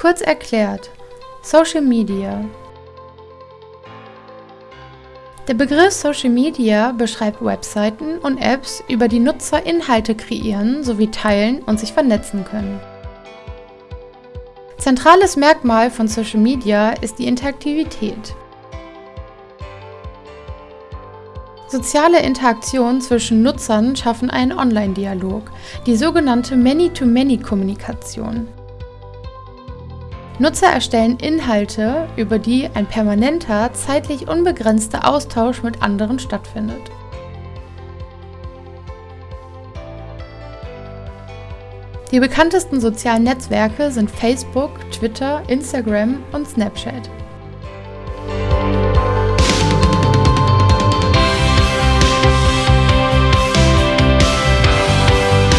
Kurz erklärt, Social Media. Der Begriff Social Media beschreibt Webseiten und Apps, über die Nutzer Inhalte kreieren sowie teilen und sich vernetzen können. Zentrales Merkmal von Social Media ist die Interaktivität. Soziale Interaktionen zwischen Nutzern schaffen einen Online-Dialog, die sogenannte Many-to-Many-Kommunikation. Nutzer erstellen Inhalte, über die ein permanenter, zeitlich unbegrenzter Austausch mit anderen stattfindet. Die bekanntesten sozialen Netzwerke sind Facebook, Twitter, Instagram und Snapchat.